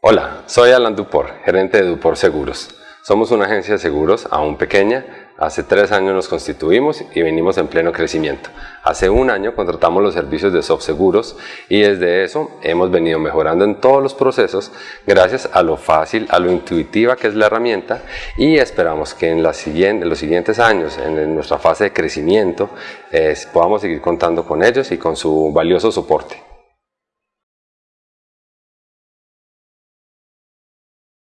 Hola, soy Alan Dupor, gerente de Dupor Seguros. Somos una agencia de seguros aún pequeña. Hace tres años nos constituimos y venimos en pleno crecimiento. Hace un año contratamos los servicios de Soft Seguros y desde eso hemos venido mejorando en todos los procesos gracias a lo fácil, a lo intuitiva que es la herramienta y esperamos que en, los siguientes años, en nuestra fase de crecimiento, eh, podamos seguir contando con ellos y con su valioso soporte.